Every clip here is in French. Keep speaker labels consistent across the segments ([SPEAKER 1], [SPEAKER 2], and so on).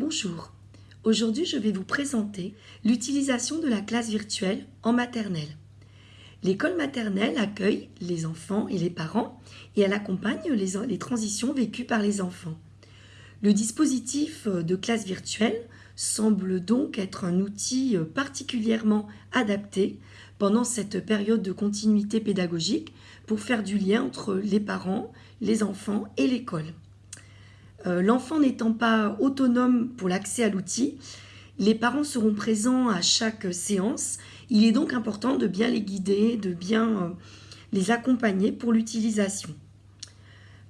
[SPEAKER 1] Bonjour, aujourd'hui je vais vous présenter l'utilisation de la classe virtuelle en maternelle. L'école maternelle accueille les enfants et les parents et elle accompagne les, transitions vécues par les enfants. Le dispositif de classe virtuelle semble donc être un outil particulièrement adapté pendant cette période de continuité pédagogique pour faire du lien entre les parents, les enfants et l'école. Euh, l'enfant n'étant pas autonome pour l'accès à l'outil, les parents seront présents à chaque séance. Il est donc important de bien les guider, de bien euh, les accompagner pour l'utilisation.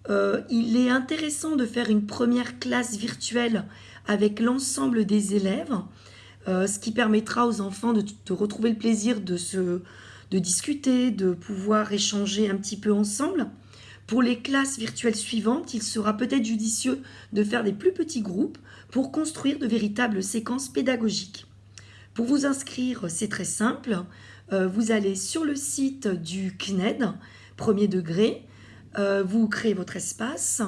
[SPEAKER 1] Euh, il est intéressant de faire une première classe virtuelle avec l'ensemble des élèves, ce qui permettra aux enfants de, de retrouver le plaisir de, se, de discuter, de pouvoir échanger un petit peu ensemble. Pour les classes virtuelles suivantes, il sera peut-être judicieux de faire des plus petits groupes pour construire de véritables séquences pédagogiques. Pour vous inscrire, c'est très simple. Euh, vous allez sur le site du CNED, premier degré, euh, vous créez votre espace,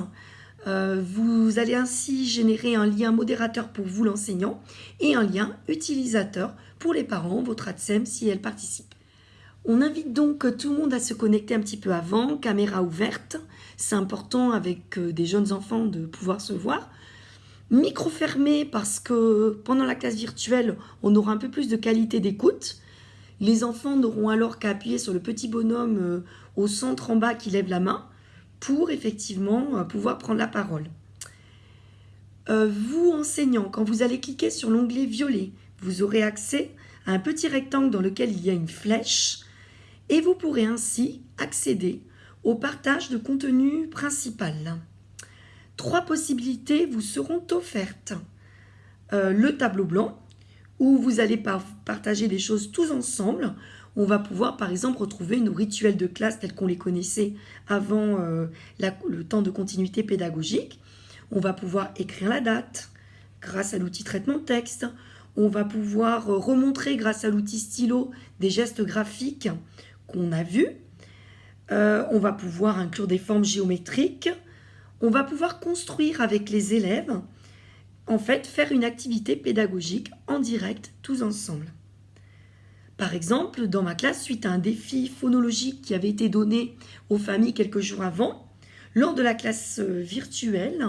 [SPEAKER 1] euh, vous allez ainsi générer un lien modérateur pour vous l'enseignant et un lien utilisateur pour les parents, votre ADSEM si elle participe. On invite donc tout le monde à se connecter un petit peu avant, caméra ouverte. C'est important avec euh, des jeunes enfants de pouvoir se voir. Micro fermé parce que pendant la classe virtuelle, on aura un peu plus de qualité d'écoute. Les enfants n'auront alors qu'à appuyer sur le petit bonhomme euh, au centre en bas qui lève la main pour effectivement euh, pouvoir prendre la parole. vous enseignant, quand vous allez cliquer sur l'onglet violet, vous aurez accès à un petit rectangle dans lequel il y a une flèche et vous pourrez ainsi accéder au partage de contenu principal. Trois possibilités vous seront offertes. Euh, le tableau blanc, où vous allez partager des choses tous ensemble. On va pouvoir par exemple retrouver nos rituels de classe tels qu'on les connaissait avant euh, le temps de continuité pédagogique. On va pouvoir écrire la date grâce à l'outil traitement texte. On va pouvoir remontrer grâce à l'outil stylo des gestes graphiques qu'on a vu. Euh, on va pouvoir inclure des formes géométriques. On va pouvoir construire avec les élèves, en fait, faire une activité pédagogique en direct, tous ensemble. Par exemple, dans ma classe, suite à un défi phonologique qui avait été donné aux familles quelques jours avant, lors de la classe euh, virtuelle,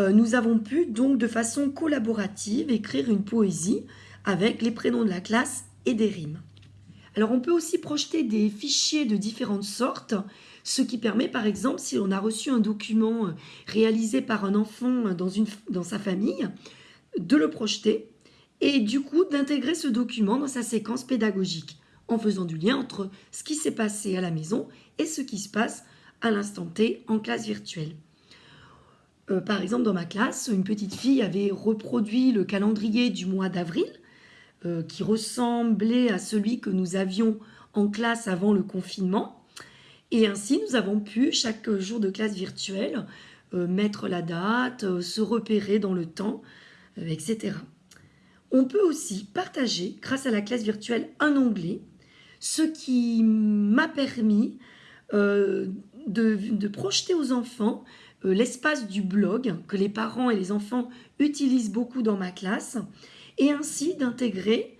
[SPEAKER 1] euh, nous avons pu donc de façon collaborative écrire une poésie avec les prénoms de la classe et des rimes. Alors on peut aussi projeter des fichiers de différentes sortes, ce qui permet par exemple si on a reçu un document euh, réalisé par un enfant dans, une, dans sa famille, de le projeter et du coup d'intégrer ce document dans sa séquence pédagogique en faisant du lien entre ce qui s'est passé à la maison et ce qui se passe à l'instant T en classe virtuelle. Euh, par exemple, dans ma classe, une petite fille avait reproduit le calendrier du mois d'avril euh, qui ressemblait à celui que nous avions en classe avant le confinement. Et ainsi, nous avons pu, chaque jour de classe virtuelle, euh, mettre la date, euh, se repérer dans le temps, etc. On peut aussi partager, grâce à la classe virtuelle, un onglet, ce qui m'a permis de, de, projeter aux enfants l'espace du blog que les parents et les enfants utilisent beaucoup dans ma classe et ainsi d'intégrer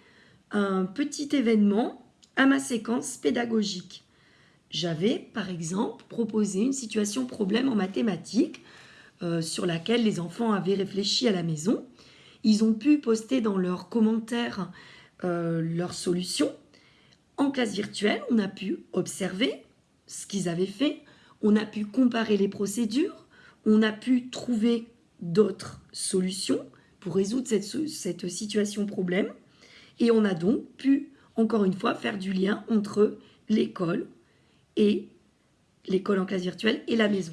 [SPEAKER 1] un petit événement à ma séquence pédagogique. J'avais, par exemple, proposé une situation problème en mathématiques euh, sur laquelle les enfants avaient réfléchi à la maison. Ils ont pu poster dans leurs commentaires euh, leurs solutions. En classe virtuelle, on a pu observer ce qu'ils avaient fait, on a pu comparer les procédures, on a pu trouver d'autres solutions, pour résoudre cette, cette situation problème. Et on a donc pu, encore une fois, faire du lien entre l'école et l'école en classe virtuelle et la maison.